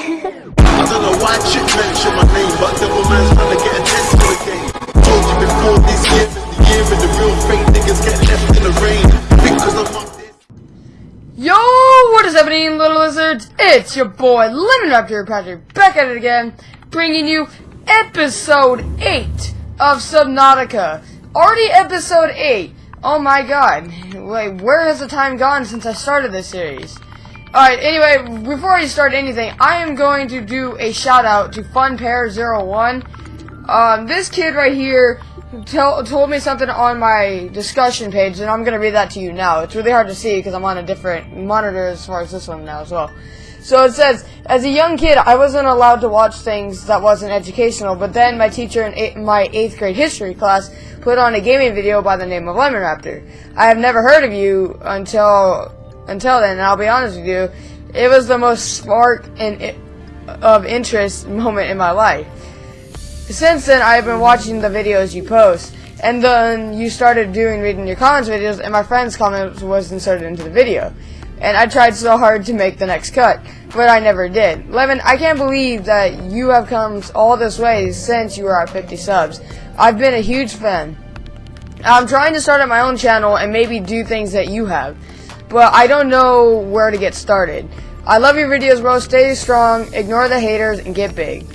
I don't know why chick mention my name, but man's trying to get attention again. Told you before this year the year the real fake niggas get left in the rain. Because I'm on this. Yo, what is happening, little lizards? It's your boy, Lemon Raptor Patrick, back at it again, bringing you episode 8 of Subnautica. Already episode 8. Oh my god. Wait, where has the time gone since I started this series? Alright, anyway, before I start anything, I am going to do a shout out to FunPair01. Um, this kid right here tell, told me something on my discussion page, and I'm going to read that to you now. It's really hard to see because I'm on a different monitor as far as this one now as well. So it says, as a young kid, I wasn't allowed to watch things that wasn't educational, but then my teacher in eight, my 8th grade history class put on a gaming video by the name of Lemon Raptor. I have never heard of you until until then, and I'll be honest with you, it was the most spark in, of interest moment in my life. Since then, I've been watching the videos you post, and then you started doing reading your comments videos, and my friend's comment was inserted into the video. And I tried so hard to make the next cut, but I never did. Levin, I can't believe that you have come all this way since you were at 50 subs. I've been a huge fan. I'm trying to start up my own channel and maybe do things that you have but I don't know where to get started. I love your videos, bro. Stay strong, ignore the haters, and get big.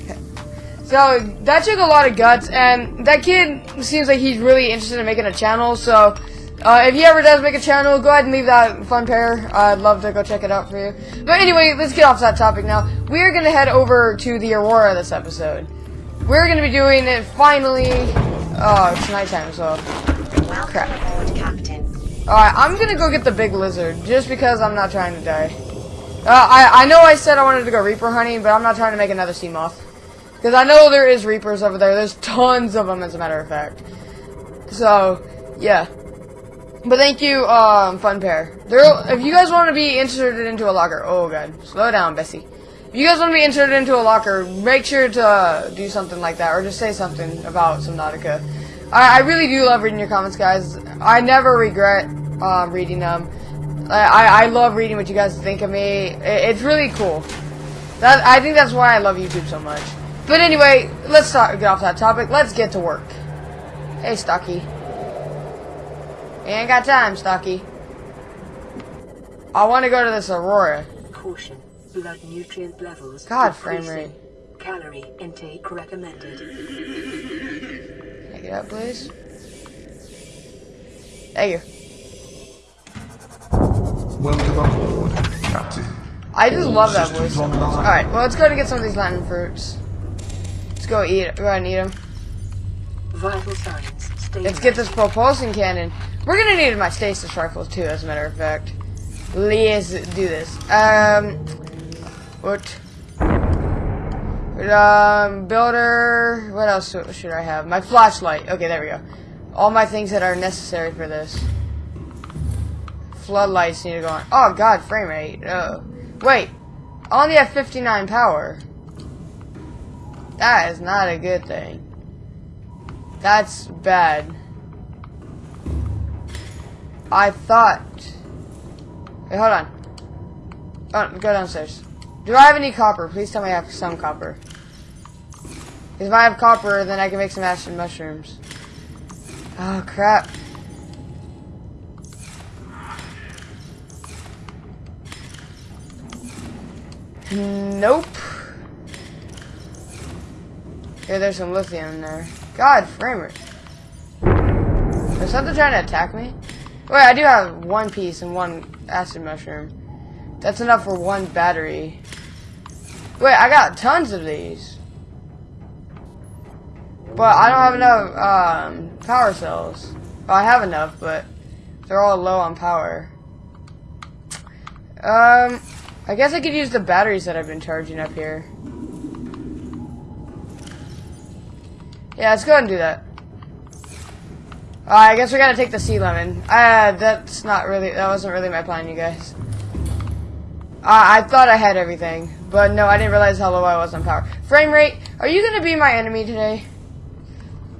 So, that took a lot of guts, and that kid seems like he's really interested in making a channel, so... Uh, if he ever does make a channel, go ahead and leave that fun pair. I'd love to go check it out for you. But anyway, let's get off that topic now. We're going to head over to the Aurora this episode. We're going to be doing it finally... Oh, it's nighttime, so... Crap. Alright, I'm gonna go get the big lizard, just because I'm not trying to die. Uh, I, I know I said I wanted to go Reaper hunting, but I'm not trying to make another Seamoth. Because I know there is Reapers over there. There's tons of them, as a matter of fact. So, yeah. But thank you, um, Fun Pair. There, if you guys want to be inserted into a locker, oh god, slow down, Bessie. If you guys want to be inserted into a locker, make sure to uh, do something like that, or just say something about Subnautica. I, I really do love reading your comments, guys. I never regret um, reading them. I, I love reading what you guys think of me. It, it's really cool. That I think that's why I love YouTube so much. But anyway, let's start, get off that topic. Let's get to work. Hey, Stocky. Ain't got time, Stocky. I want to go to this Aurora. Caution. Blood nutrient levels. God, frame rate. Calorie intake recommended. Take it up, please. Thank you. Welcome aboard, Captain. I just love that voice. Alright, well, let's go to get some of these lantern fruits. Let's go eat. Go ahead and eat them. Vital signs. Stable. Let's get this propulsion cannon. We're gonna need my stasis rifles too, as a matter of fact. Let's do this. Um, what? Um, builder. What else should I have? My flashlight. Okay, there we go. All my things that are necessary for this. Floodlights need to go on. Oh god, frame rate. Oh. Wait. I only have 59 power. That is not a good thing. That's bad. I thought... Wait, hold on. Oh, go downstairs. Do I have any copper? Please tell me I have some copper. Because if I have copper, then I can make some acid mushrooms. Oh, crap. Nope. Yeah, there's some lithium in there. God, framer. Is something trying to attack me? Wait, I do have one piece and one acid mushroom. That's enough for one battery. Wait, I got tons of these. But I don't have enough um, power cells. Well, I have enough, but they're all low on power. Um, I guess I could use the batteries that I've been charging up here. Yeah, let's go ahead and do that. I guess we gotta take the sea lemon. Uh, that's not really, that wasn't really my plan, you guys. Uh, I thought I had everything, but no, I didn't realize how low I was on power. Frame rate, are you gonna be my enemy today?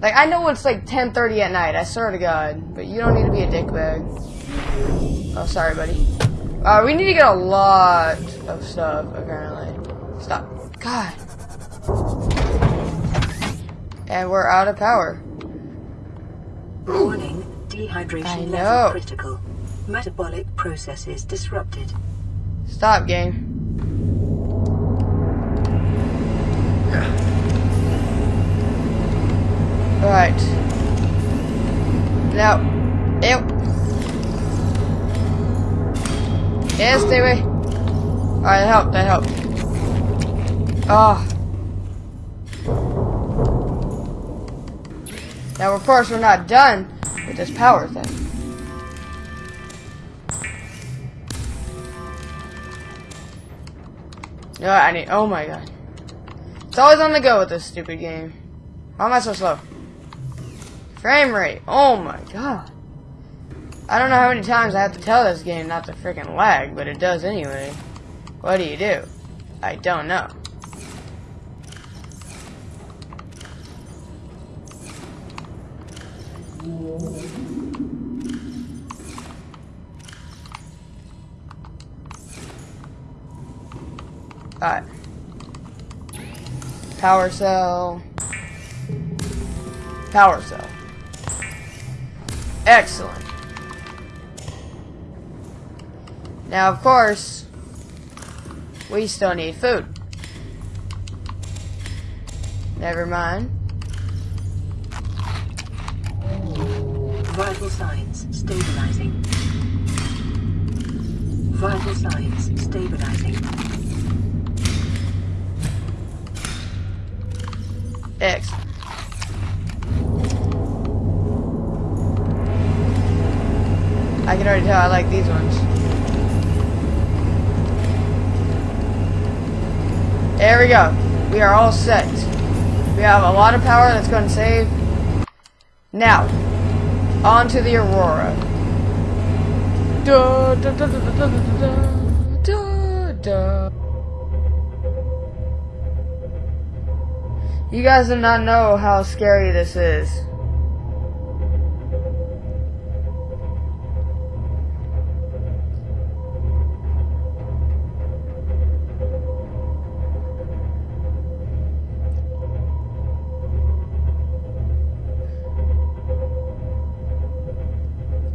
Like, I know it's like 10.30 at night, I swear to God, but you don't need to be a dickbag. Oh, sorry, buddy. Uh, we need to get a lot of stuff, apparently. Stop. God. And we're out of power. Warning, I dehydration know. level critical. Metabolic processes disrupted. Stop, game. Alright. Now. Ew. Yeah, stay away. Alright, that helped, that helped. Ah. Now, of course, we're not done with this power thing. I need. Oh my god. It's always on the go with this stupid game. Why am I so slow? Frame rate. Oh my god. I don't know how many times I have to tell this game not to freaking lag, but it does anyway. What do you do? I don't know. Alright. Power cell. Power cell. Excellent. Now, of course, we still need food. Never mind. Vital signs stabilizing. Vital signs stabilizing. Excellent. I can already tell I like these ones. There we go. We are all set. We have a lot of power that's going to save. Now, on to the Aurora. Da, da, da, You guys do not know how scary this is.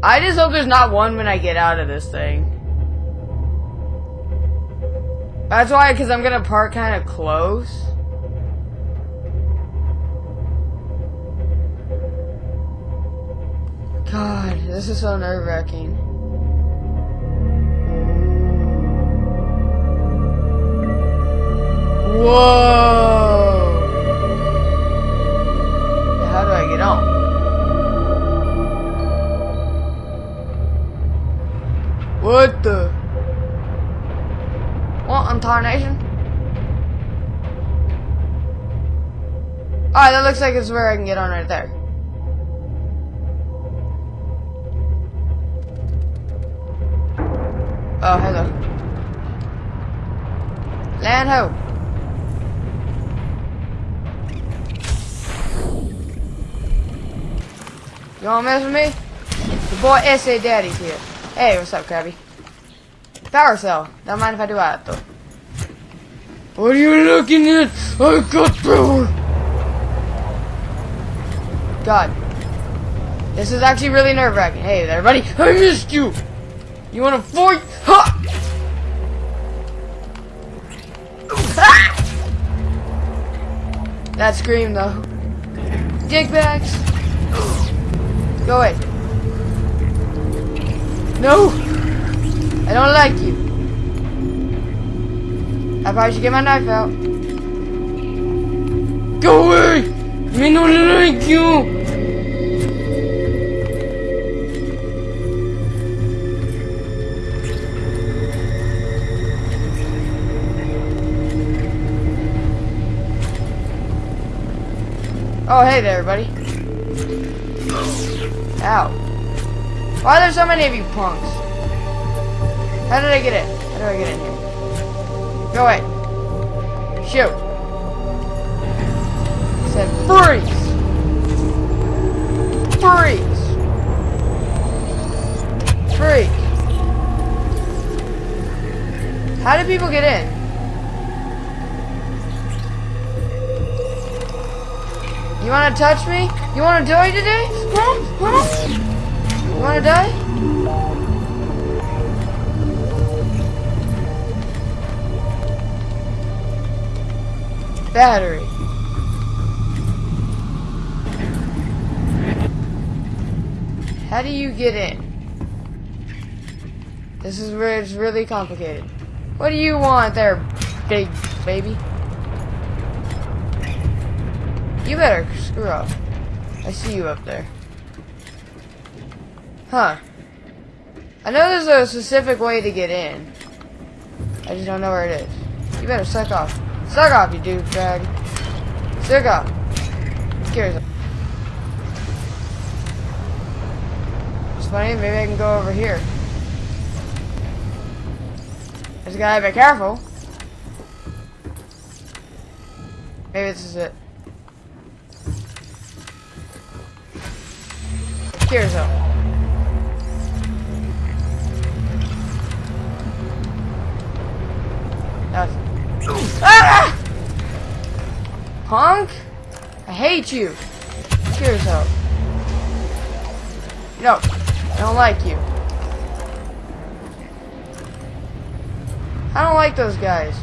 I just hope there's not one when I get out of this thing. That's why, because I'm gonna park kind of close. God, this is so nerve wracking. Whoa! How do I get on? What the? What in tarnation? Alright, that looks like it's where I can get on right there. Oh, hello. Land ho. You wanna mess with me? The boy S.A. Daddy's here. Hey, what's up, Krabby? Power cell. Don't mind if I do that, though. What are you looking at? I got power. God. This is actually really nerve-wracking. Hey there, buddy. I missed you. You wanna fight? That scream though. Dick bags. Go away. No! I don't like you. I probably should get my knife out. Go away! Me don't like you! Oh, hey there, buddy. Ow. Why are there so many of you punks? How did I get in? How do I get in here? Go away. Shoot. I said freeze! Freeze! Freeze! How do people get in? You wanna touch me? You wanna die today? Huh? Huh? You wanna die? Battery. How do you get in? This is where it's really complicated. What do you want there, big baby? You better screw up. I see you up there. Huh. I know there's a specific way to get in. I just don't know where it is. You better suck off. Suck off, you douchebag. Suck off. Curious. It's funny, maybe I can go over here. Just gotta be careful. Maybe this is it. Here's up. Ah! Punk! I hate you. Here's up. No, I don't like you. I don't like those guys.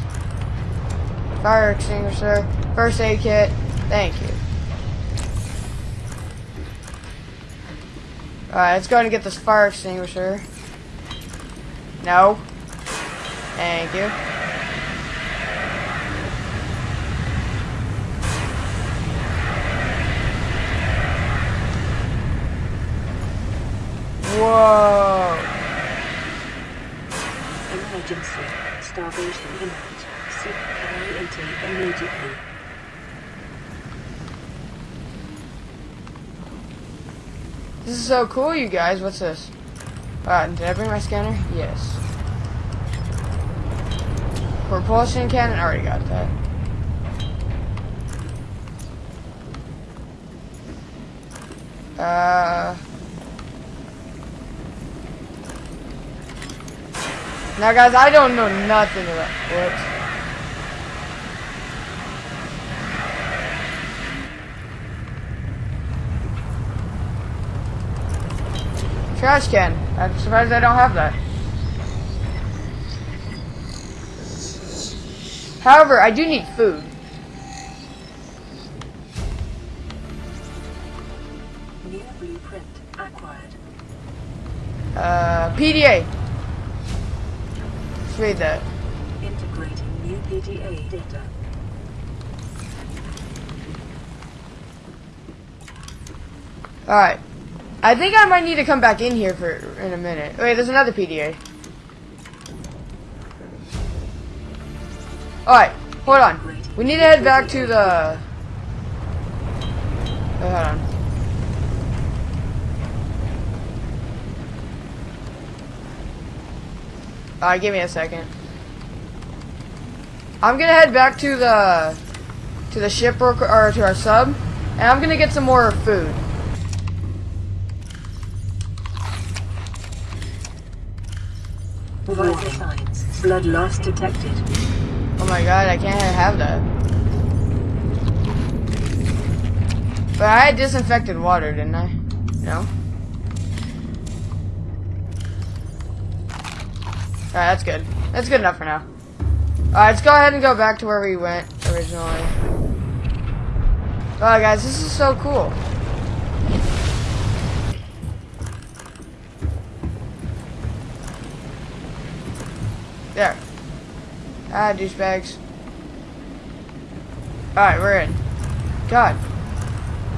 Fire extinguisher, first aid kit, thank you. Alright, let's go ahead and get this fire extinguisher. No. Thank you. Whoa. Emergency. Starvation imminent. Seek carry intake immediately. This is so cool, you guys. What's this? Uh, did I bring my scanner? Yes. Propulsion cannon? I already got that. Uh... Now, guys, I don't know nothing about... Whoops. Trash can. I'm surprised I don't have that. However, I do need food. New blueprint acquired. Uh, PDA. Let's read that. Integrating new PDA data. Alright. I think I might need to come back in here for in a minute. Wait, there's another PDA. Alright, hold on. We need to head back to the... Wait, hold on. Alright, give me a second. I'm gonna head back to the... To the ship or, or to our sub. And I'm gonna get some more food. Vital signs. Blood loss detected. Oh my god, I can't have that. But I had disinfected water, didn't I? No? Alright, that's good. That's good enough for now. Alright, let's go ahead and go back to where we went originally. Wow, guys, this is so cool. There. Ah, douchebags. Alright, we're in. God.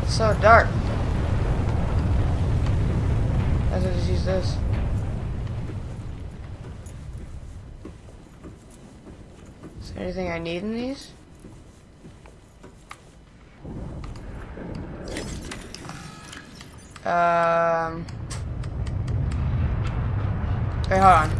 It's so dark. Let's just use this. Is there anything I need in these? Um. Wait, hold on.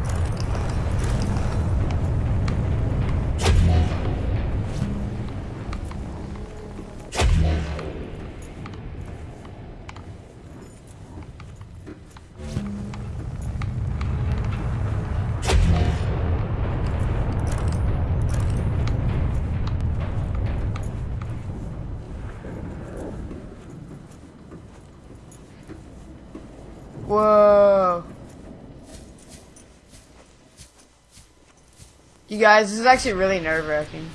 Guys, this is actually really nerve wracking.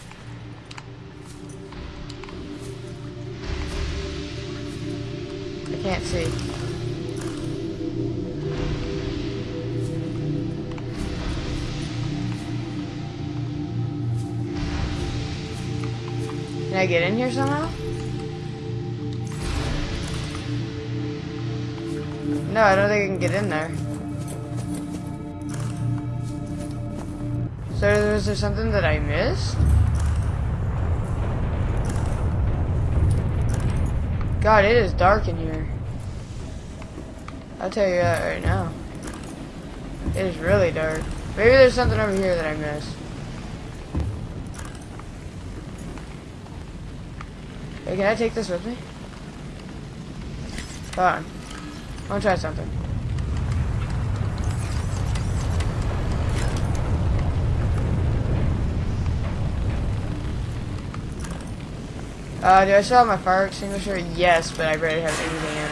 I can't see. Can I get in here somehow? No, I don't think I can get in there. So is there something that I missed? God, it is dark in here. I'll tell you that right now. It is really dark. Maybe there's something over here that I missed. Hey, can I take this with me? Hold on. I want to try something. Uh, do I still have my fire extinguisher? Yes, but I barely have anything in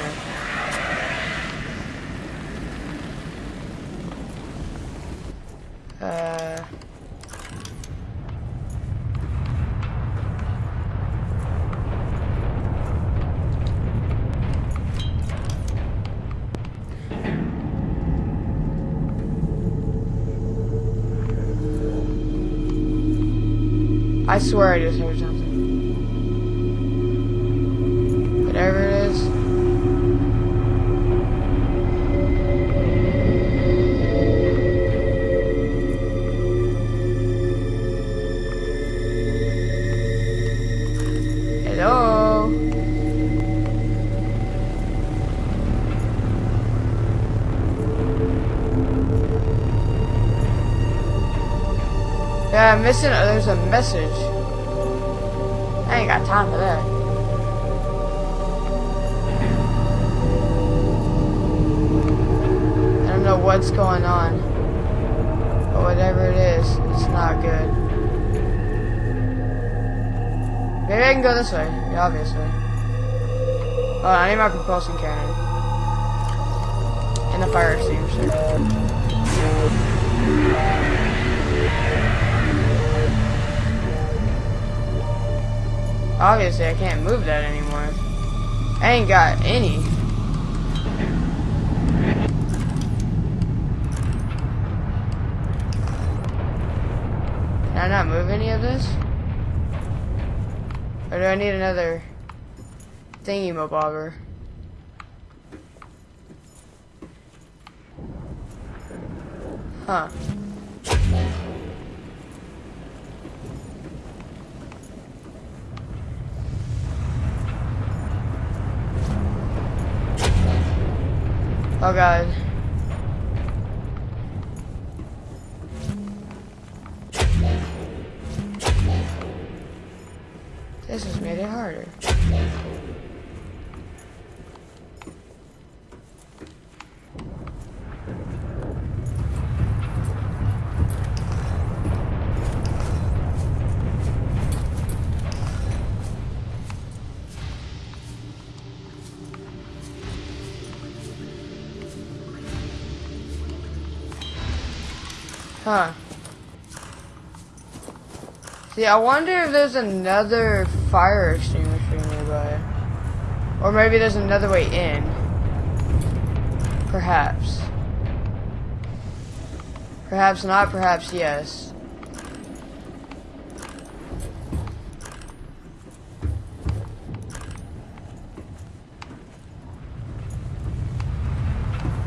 it. Uh... I swear I just Uh, There's a message. I ain't got time for that. I don't know what's going on. But whatever it is, it's not good. Maybe I can go this way. Obviously. Oh, I need my propulsion cannon. And the fire extinguisher. Obviously, I can't move that anymore. I ain't got any. Can I not move any of this? Or do I need another thingy mabobber? Huh. Oh god. See, I wonder if there's another fire extinguisher nearby. Or maybe there's another way in. Perhaps. Perhaps not, perhaps yes.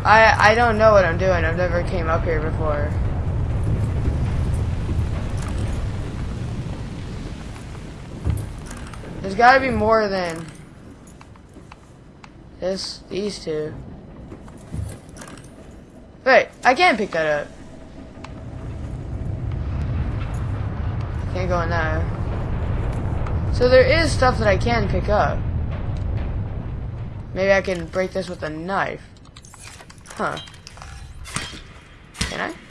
I I don't know what I'm doing. I've never came up here before. There's gotta be more than this, these two. Wait, I can't pick that up. Can't go in there. So there is stuff that I can pick up. Maybe I can break this with a knife. Huh. Can I?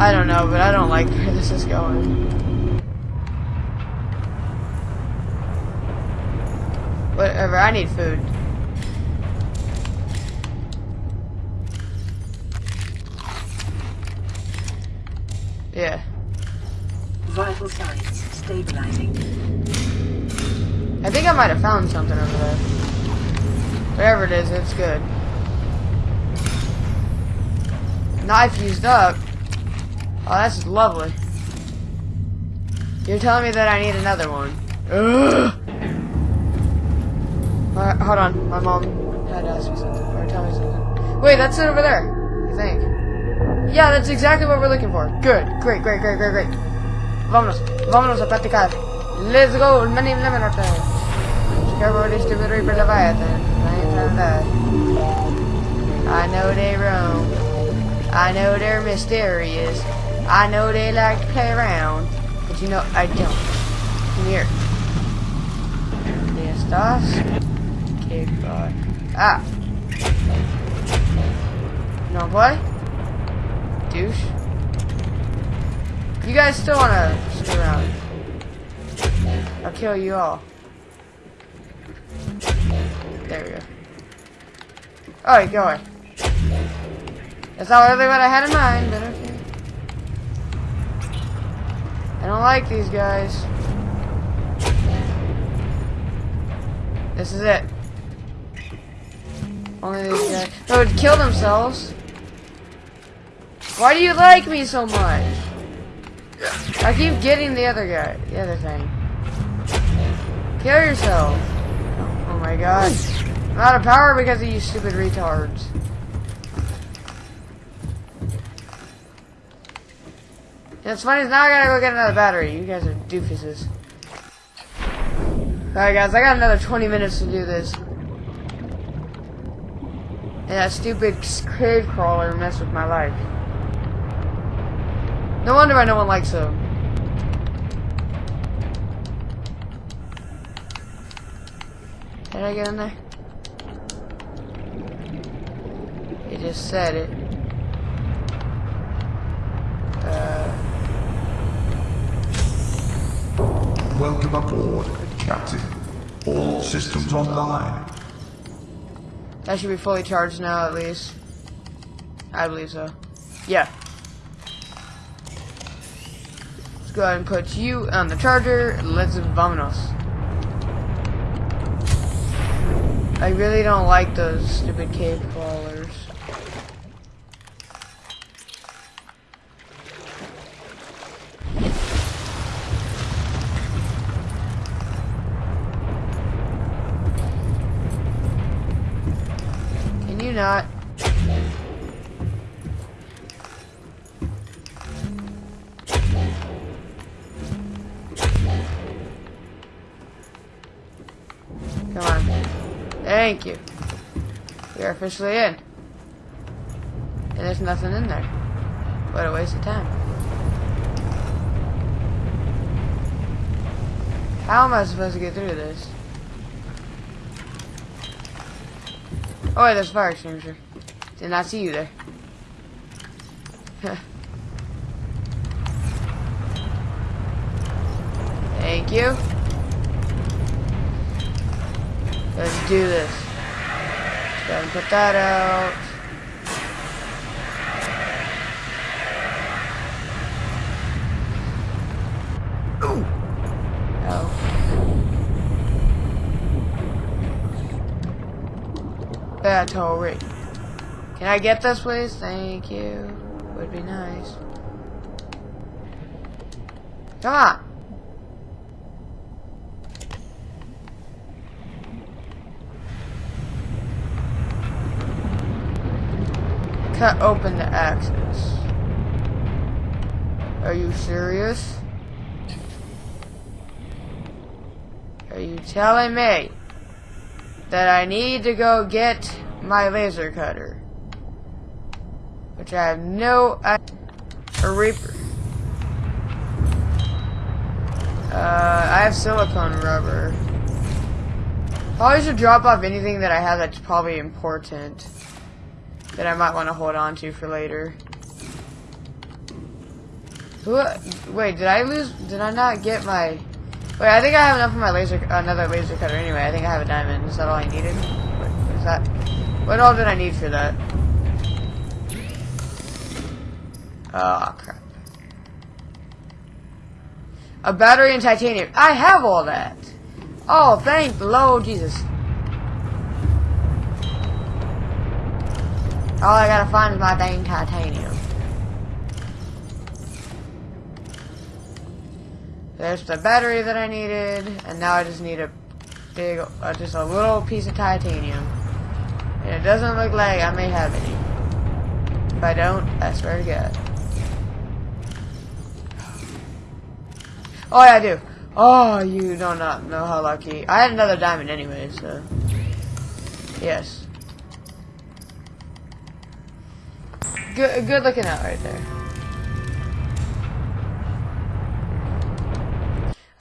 I don't know, but I don't like where this is going. Whatever, I need food. Yeah. Vital signs stabilizing. I think I might have found something over there. Whatever it is, it's good. Knife used up. Oh, that's lovely. You're telling me that I need another one. Ugh. Alright, hold on. My mom had to ask me something. Or tell me something. Wait, that's it over there. I think. Yeah, that's exactly what we're looking for. Good. Great, great, great, great, great. Vámonos. Vámonos a practicar. Let's go. Many lemon with this stupid reaper leviathan. I ain't trying to die. I know they roam. I know they're mysterious. I know they like to play around. But you know, I don't. Come here. De estas. Okay, bye. Ah. No don't? Douche. You guys still wanna stick around? I'll kill you all. There we go. Oh, go away. That's not really what I had in mind, but okay. I don't like these guys. This is it. Only these guys. They would kill themselves. Why do you like me so much? I keep getting the other guy, the other thing. Kill yourself. Oh my god. I'm out of power because of you stupid retards. And it's funny, now I gotta go get another battery. You guys are doofuses. Alright guys, I got another 20 minutes to do this. And that stupid cave crawler messed with my life. No wonder why no one likes him. Did I get in there? He just said it. Uh, Welcome aboard, Captain. All systems online. that should be fully charged now, at least. I believe so. Yeah. Let's go ahead and put you on the charger. Let's vamonos. I really don't like those stupid cave officially in. And there's nothing in there. What a waste of time. How am I supposed to get through this? Oh wait, there's a fire extinguisher. Did not see you there. Thank you. Let's do this. Ahead and put that out. Ooh. Oh. Battery. Can I get this, please? Thank you. Would be nice. Come on. Cut open the axis. Are you serious? Are you telling me that I need to go get my laser cutter? Which I have no idea. A reaper. Uh, I have silicone rubber. Probably should drop off anything that I have that's probably important. That I might want to hold on to for later. Who, wait, did I lose, did I not get my Wait, I think I have enough for my laser, another laser cutter anyway. I think I have a diamond. Is that all I needed? What is that? What all did I need for that? Oh, crap. A battery and titanium. I have all that. Oh, thank the Lord Jesus. All I gotta find is my dang titanium. There's the battery that I needed, and now I just need a big, uh, just a little piece of titanium. And it doesn't look like I may have any. If I don't, I swear to God. Oh yeah, I do. Oh, you do not know how lucky. I had another diamond anyway, so. Yes. Good, good looking out right there.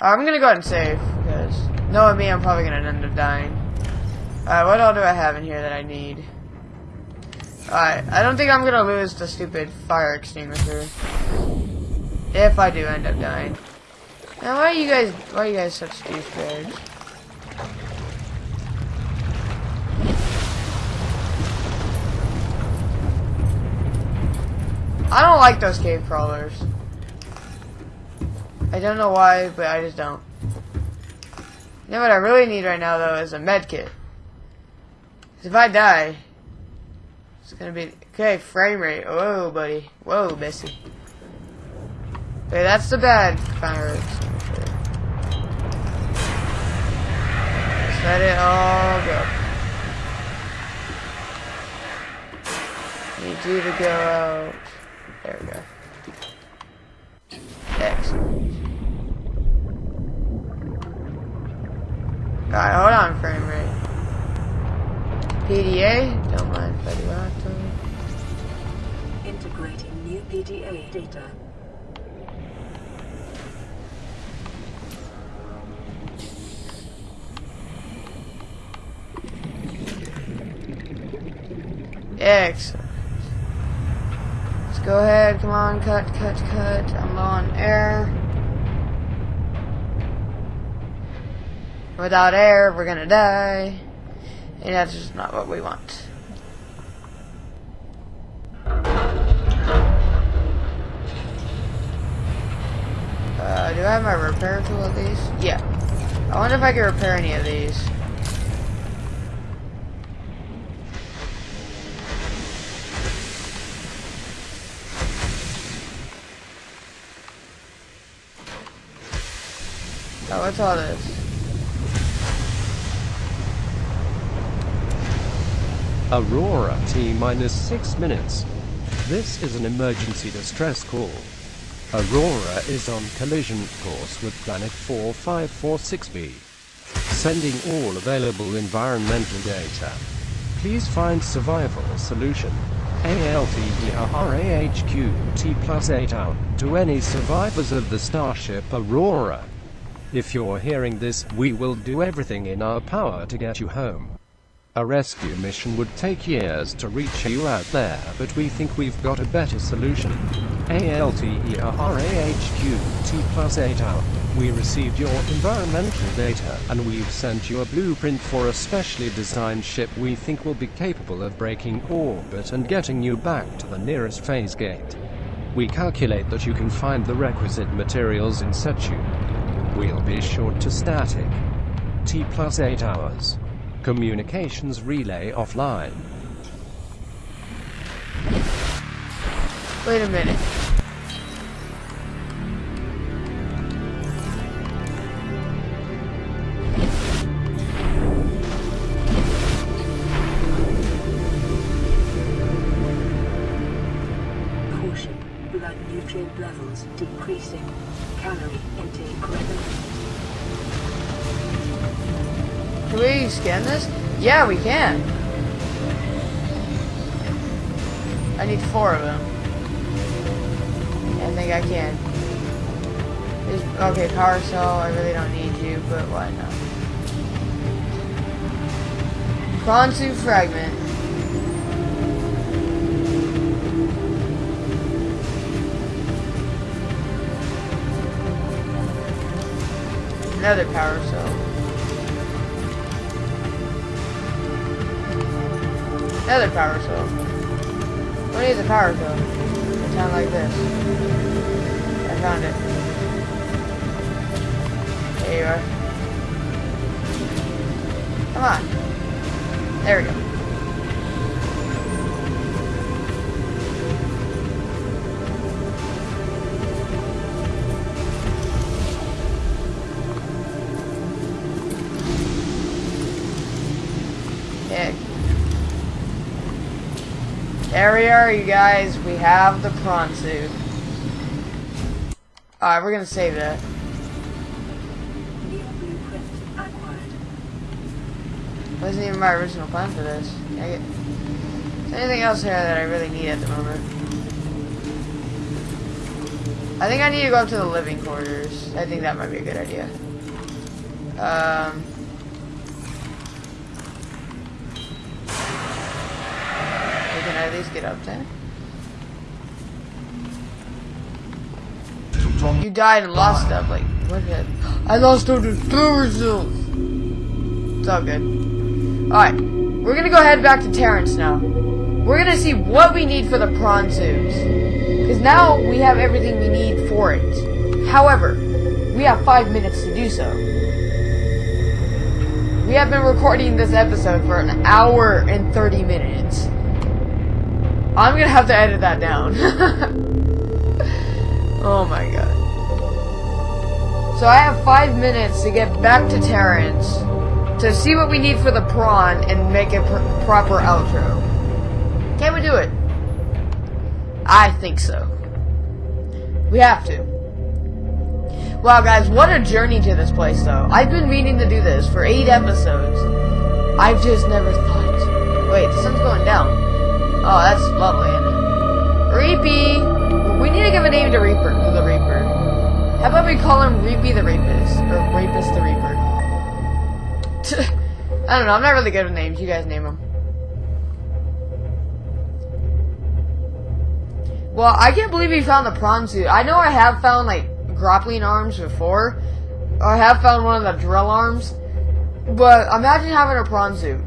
I'm gonna go ahead and save, because knowing me, I'm probably gonna end up dying. Alright, what all do I have in here that I need? Alright, I don't think I'm gonna lose the stupid fire extinguisher. If I do end up dying. Now, why are you guys, why are you guys such douchebags? I don't like those cave crawlers. I don't know why, but I just don't. You know what I really need right now, though, is a med kit. 'Cause if I die, it's gonna be... Okay, frame rate. Whoa, buddy. Whoa, Bessie. Okay, that's the bad fire. Just let it all go. Need you to go out. There we go. Excellent. Alright, hold on, frame rate. PDA, don't mind if I do that. Integrating new PDA data. Excellent. Go ahead, come on, cut, cut, cut. I'm low on air. Without air, we're gonna die. And that's just not what we want. Uh, do I have my repair tool at least? Yeah. I wonder if I can repair any of these. Oh, what's all this? Aurora T minus 6 minutes. This is an emergency distress call. Aurora is on collision course with planet 4546b. Sending all available environmental data. Please find survival solution. Alterra HQ plus 8 out to any survivors of the starship Aurora. If you're hearing this, we will do everything in our power to get you home. A rescue mission would take years to reach you out there, but we think we've got a better solution. ALTERAHQ T plus 8 hour. We received your environmental data, and we've sent you a blueprint for a specially designed ship we think will be capable of breaking orbit and getting you back to the nearest phase gate. We calculate that you can find the requisite materials in situ. We'll be short to static. T plus 8 hours. Communications relay offline. Wait a minute. Yeah, we can. I need four of them. I think I can. There's, okay, power cell, I really don't need you, but why not? Quantum fragment. Another power cell. Another power cell. What is a power cell? A town like this. I found it. There you are. Come on. There we go. There we are, you guys. We have the prawn suit. Alright, we're gonna save that. Wasn't even my original plan for this. It. Is there anything else here that I really need at the moment? I think I need to go up to the living quarters. I think that might be a good idea. Um. At least get up there. You died and lost stuff. Like, what did I lost the power cells. It's all good. Alright. We're gonna go head back to Terrence now. We're gonna see what we need for the prawn suits. Because now we have everything we need for it. However, we have five minutes to do so. We have been recording this episode for an hour and 30 minutes. I'm gonna have to edit that down. oh my god. So I have five minutes to get back to Terrence to see what we need for the prawn and make a pr- proper outro. Can we do it? I think so. We have to. Wow, guys, what a journey to this place, though. I've been meaning to do this for eight episodes. I've just never thought. Wait, the sun's going down. Oh, that's lovely, isn't it? Reapy! We need to give a name to Reaper, to the Reaper. How about we call him Reapy the Rapist? Or Rapist the Reaper? I don't know, I'm not really good with names. You guys name them. Well, I can't believe we found the prawn suit. I know I have found, like, grappling arms before. I have found one of the drill arms. But imagine having a prawn suit.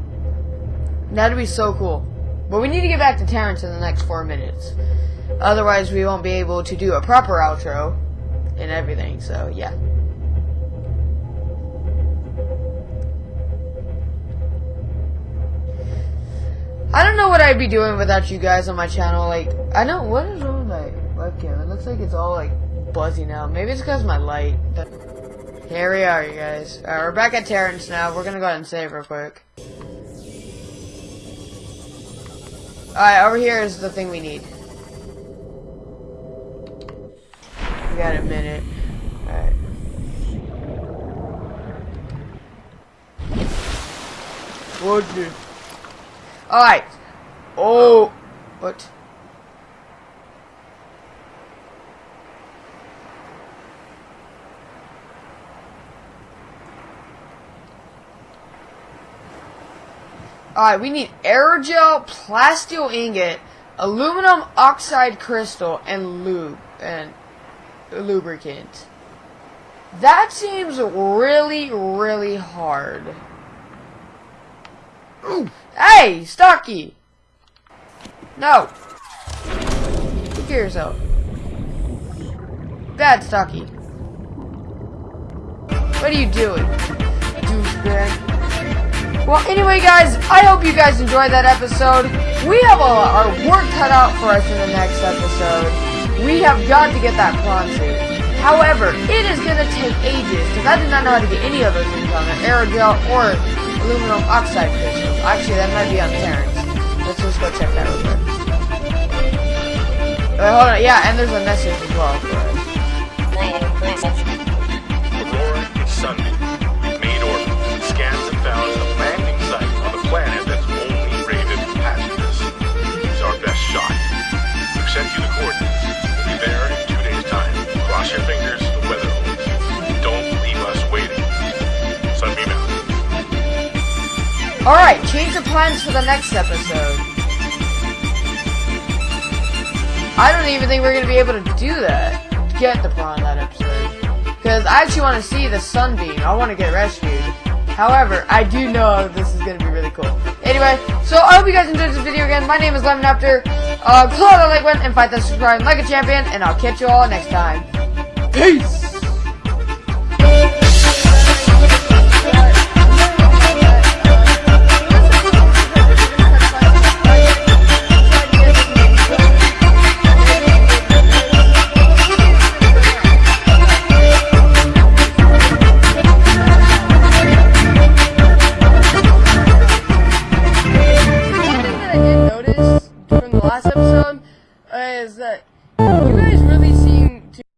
That'd be so cool. But we need to get back to Terrence in the next four minutes. Otherwise, we won't be able to do a proper outro and everything, so yeah. I don't know what I'd be doing without you guys on my channel. Like, I know what is wrong with my webcam. It looks like it's all like buzzy now. Maybe it's because my light. Here we are, you guys. We're back at Terrence now. We're gonna go ahead and save real quick. Alright, over here is the thing we need. We got a minute. Alright. What? Alright. Oh. What? Alright, we need aerogel, plasteel ingot, aluminum oxide crystal, and lube and lubricant. That seems really, really hard. Ooh. Hey, Stocky! No! Look at yourself. Bad Stocky. What are you doing? Douchebag. Well, anyway, guys, I hope you guys enjoyed that episode. We have a, our work cut out for us in the next episode. We have got to get that prawn suit. However, it is going to take ages, because I did not know how to get any of those things on there. Aerogel or aluminum oxide crystals. Actually, that might be on Terrence. Let's just go check that real quick. Wait, hold on. Yeah, and there's a message as well for us. Aurora, it's Sunday. Alright, change the plans for the next episode. I don't even think we're gonna be able to do that. Get the prawn that episode. Because I actually want to see the sunbeam. I want to get rescued. However, I do know this is going to be really cool. Anyway, so I hope you guys enjoyed this video again. My name is Lemon After. Uh, claw the like button and fight that subscribe like a champion. And I'll catch you all next time. Peace!